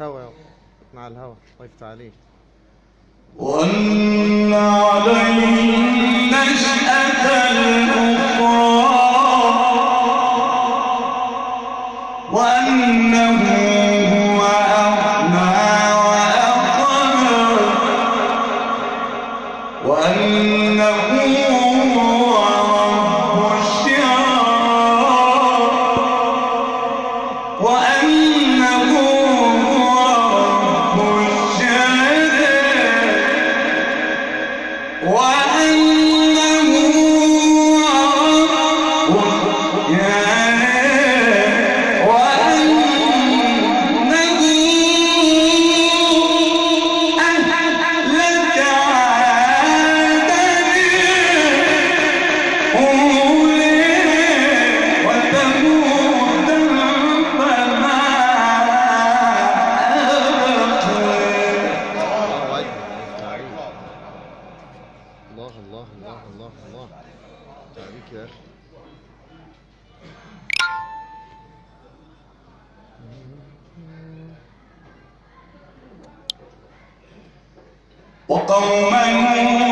هوا مع الهوى طيب وقفت عليه وأن عليهم نشأة الأخرى وأنه هو أغنى وأقنى وأنه الله الله الله الله الله. تعليك يا أخي. وقوما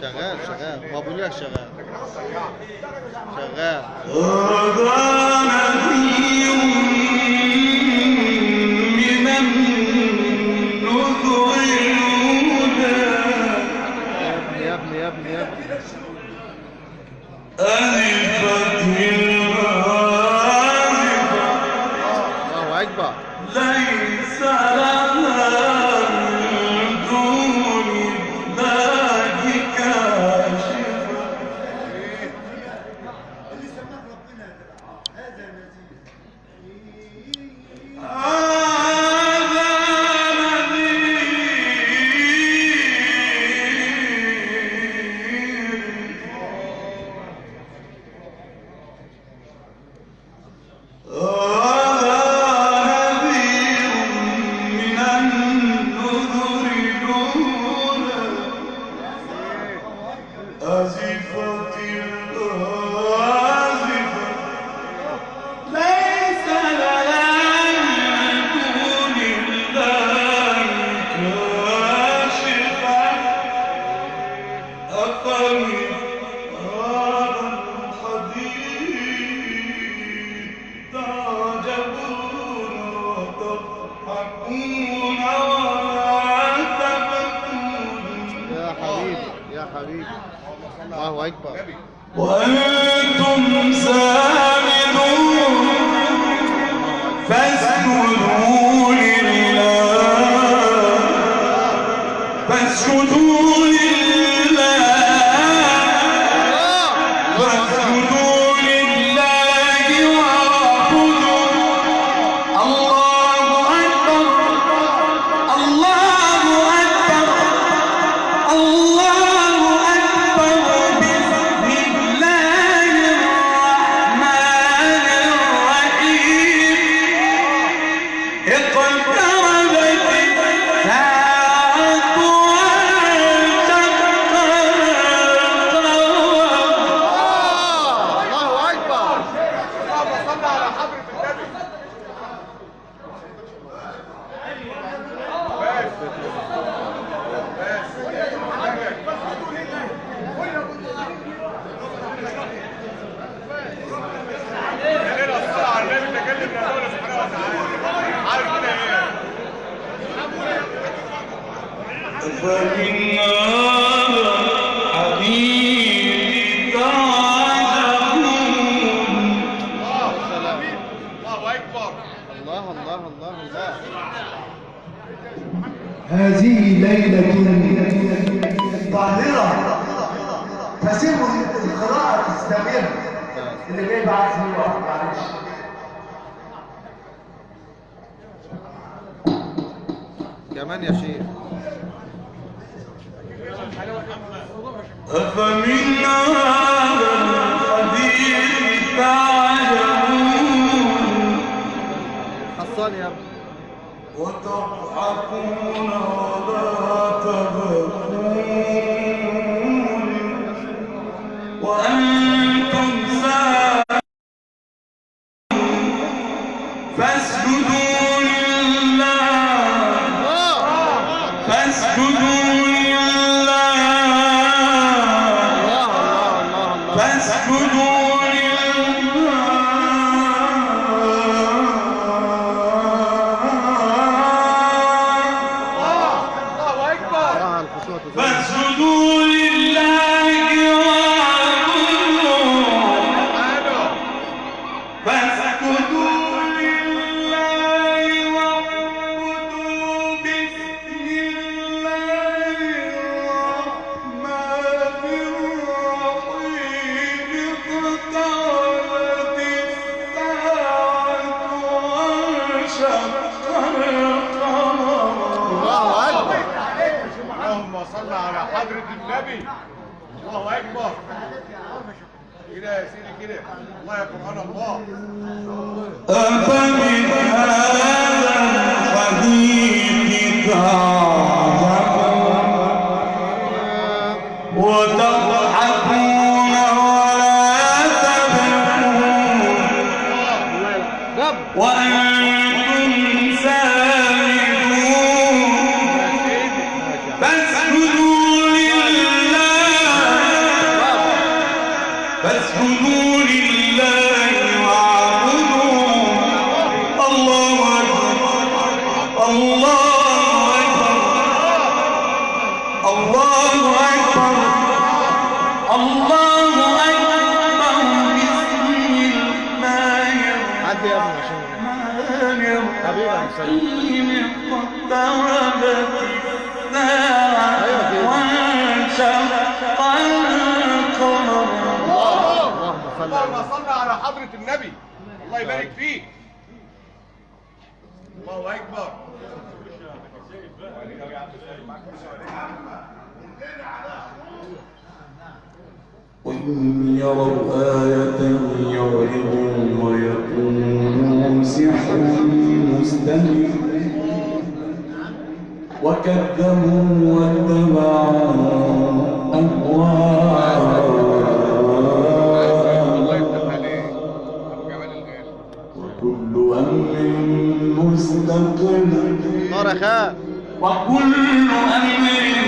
شغال شغال. ما بقول لك شغال. شغال. رضا نذير من النذر يا ابني يا ابني يا ابني. ألفت الله أكبر. ليس لك حبيبي. الله أكبر. وأنتم سامدون فاسجدوا لله. فاسجدوا هذه ليلة طاهرة تسر القراءة تستمر اللي جاي بعد سنين واحد معلش كمان يا شيخ أفمن هذا الحديث تعجبون يا وتضحكون ولا تبكون. وأنتم الله. كده يا سيدي كده الله يا قرآن الله أفمن هذا الله أكبر بسم الله الرحمن حبيبي يا مسلم. الرحيم اقتربت الساعة أيوة كده. وانشق القمر اللهم صل على على حضرة النبي. الله يبارك فيك. الله أكبر. وإن يروا آية يعرضوا ويقولوا سحر مستمر. وكذبوا واتبعوا أهواءهم. وكل أمر خال. وكل أمر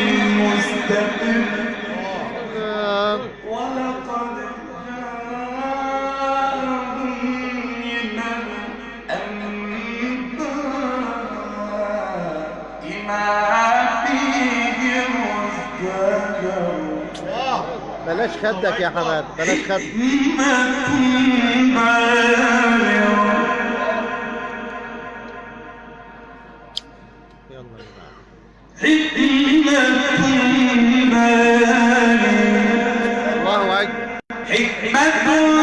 بلاش خدك يا حماد بلاش خدك يلا يا الله أكبر. وكل